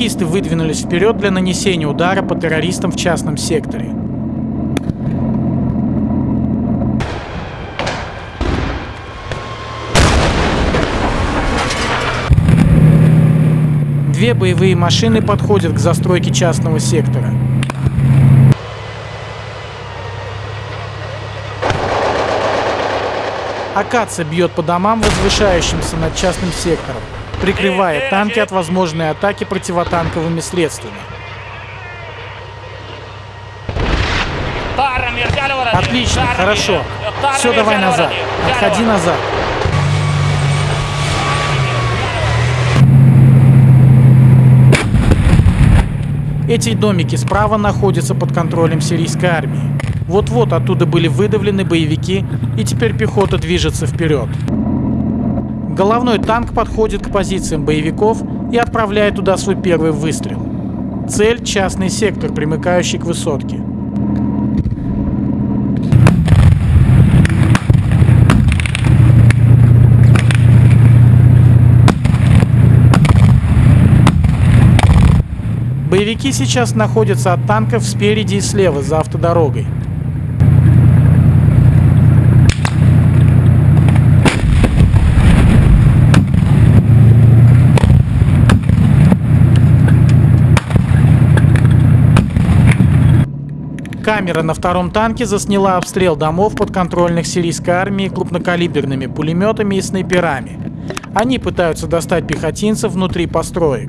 террористы выдвинулись вперед для нанесения удара по террористам в частном секторе. Две боевые машины подходят к застройке частного сектора. Акация бьет по домам, возвышающимся над частным сектором, прикрывая танки от возможной атаки противотанковыми средствами. Отлично, хорошо. Все, давай назад. Отходи назад. Эти домики справа находятся под контролем сирийской армии. Вот-вот оттуда были выдавлены боевики, и теперь пехота движется вперед. Головной танк подходит к позициям боевиков и отправляет туда свой первый выстрел. Цель – частный сектор, примыкающий к высотке. Боевики сейчас находятся от танков спереди и слева за автодорогой. Камера на втором танке засняла обстрел домов подконтрольных сирийской армии крупнокалиберными пулеметами и снайперами. Они пытаются достать пехотинцев внутри построек.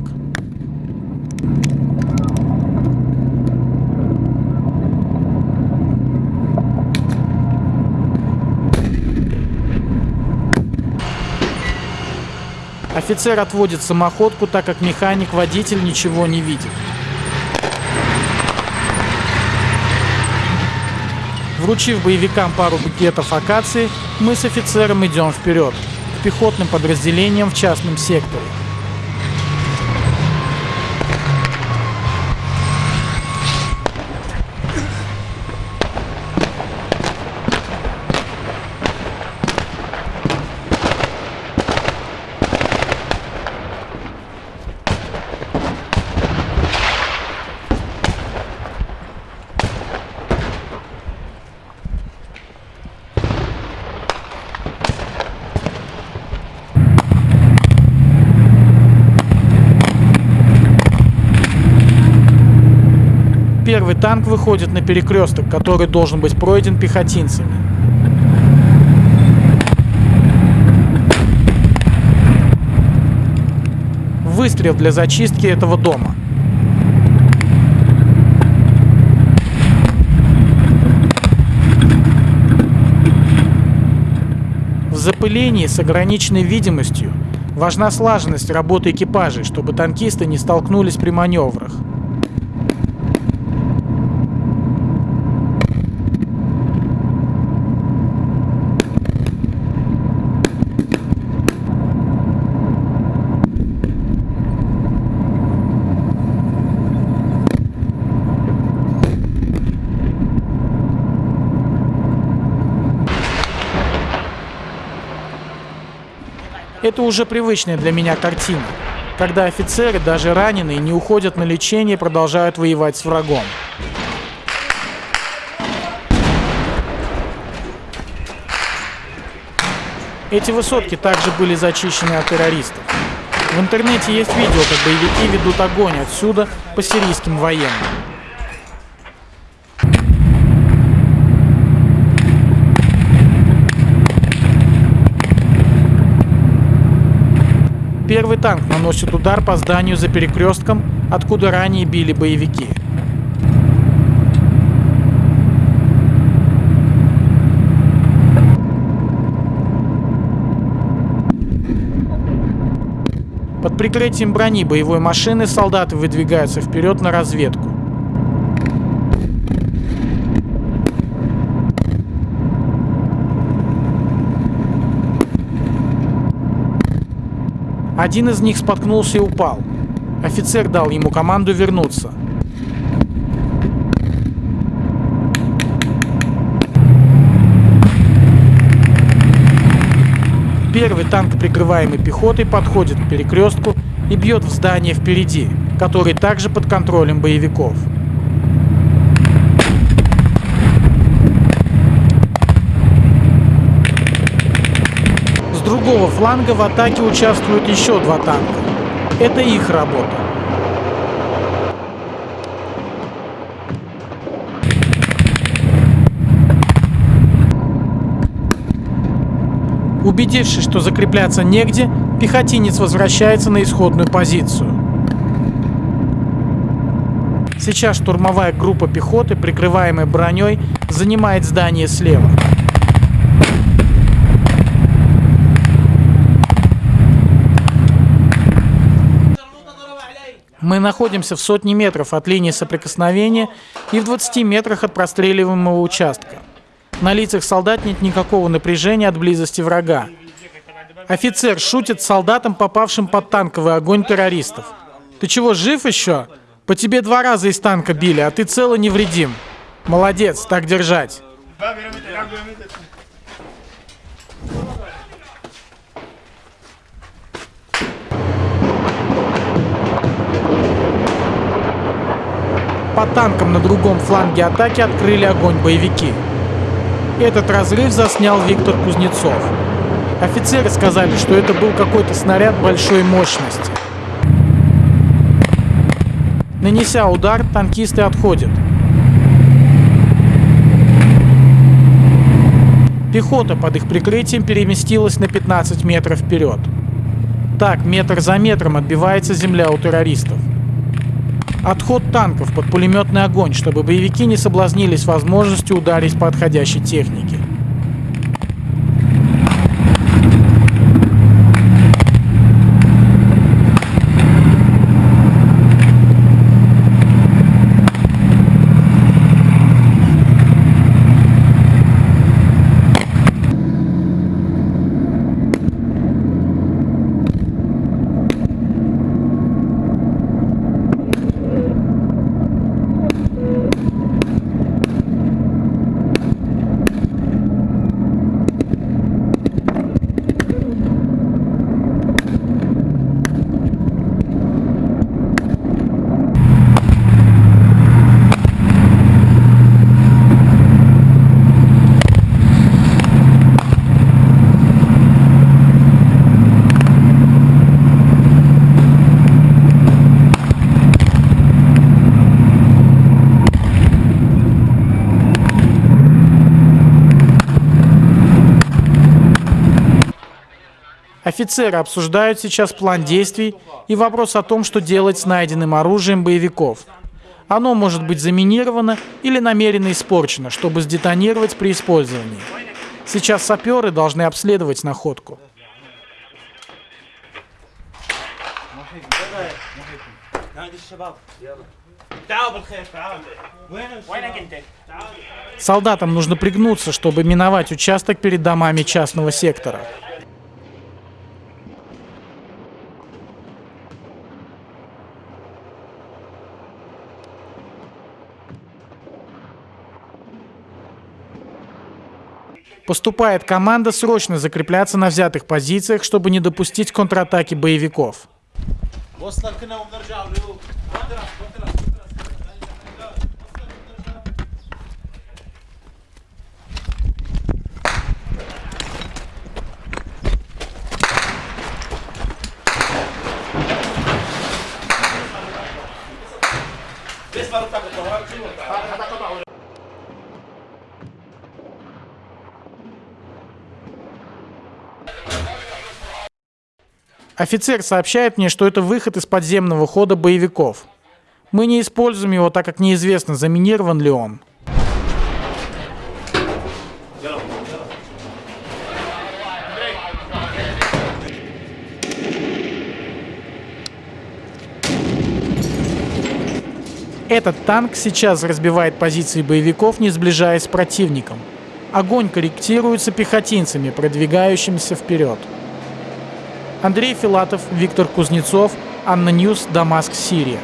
Офицер отводит самоходку, так как механик-водитель ничего не видит. Вручив боевикам пару букетов акации, мы с офицером идем вперед, к пехотным подразделениям в частном секторе. Первый танк выходит на перекресток, который должен быть пройден пехотинцами. Выстрел для зачистки этого дома. В запылении с ограниченной видимостью важна слаженность работы экипажей, чтобы танкисты не столкнулись при маневрах. Это уже привычная для меня картина, когда офицеры, даже раненые, не уходят на лечение и продолжают воевать с врагом. Эти высотки также были зачищены от террористов. В интернете есть видео, как боевики ведут огонь отсюда по сирийским военным. Первый танк наносит удар по зданию за перекрестком, откуда ранее били боевики. Под прикрытием брони боевой машины солдаты выдвигаются вперед на разведку. Один из них споткнулся и упал. Офицер дал ему команду вернуться. Первый танк, прикрываемый пехотой, подходит к перекрестку и бьет в здание впереди, который также под контролем боевиков. Другого фланга в атаке участвуют еще два танка. Это их работа. Убедившись, что закрепляться негде, пехотинец возвращается на исходную позицию. Сейчас штурмовая группа пехоты, прикрываемая броней, занимает здание слева. Мы находимся в сотне метров от линии соприкосновения и в 20 метрах от простреливаемого участка. На лицах солдат нет никакого напряжения от близости врага. Офицер шутит с солдатом, попавшим под танковый огонь террористов. «Ты чего, жив еще? По тебе два раза из танка били, а ты цел и невредим. Молодец, так держать». По танкам на другом фланге атаки открыли огонь боевики. Этот разрыв заснял Виктор Кузнецов. Офицеры сказали, что это был какой-то снаряд большой мощности. Нанеся удар, танкисты отходят. Пехота под их прикрытием переместилась на 15 метров вперед. Так, метр за метром отбивается земля у террористов. Отход танков под пулеметный огонь, чтобы боевики не соблазнились возможностью ударить по отходящей технике. Офицеры обсуждают сейчас план действий и вопрос о том, что делать с найденным оружием боевиков. Оно может быть заминировано или намеренно испорчено, чтобы сдетонировать при использовании. Сейчас саперы должны обследовать находку. Солдатам нужно пригнуться, чтобы миновать участок перед домами частного сектора. Поступает команда срочно закрепляться на взятых позициях, чтобы не допустить контратаки боевиков. Офицер сообщает мне, что это выход из подземного хода боевиков. Мы не используем его, так как неизвестно, заминирован ли он. Этот танк сейчас разбивает позиции боевиков, не сближаясь с противником. Огонь корректируется пехотинцами, продвигающимися вперед. Андрей Филатов, Виктор Кузнецов, ANNA News, Дамаск, Сирия.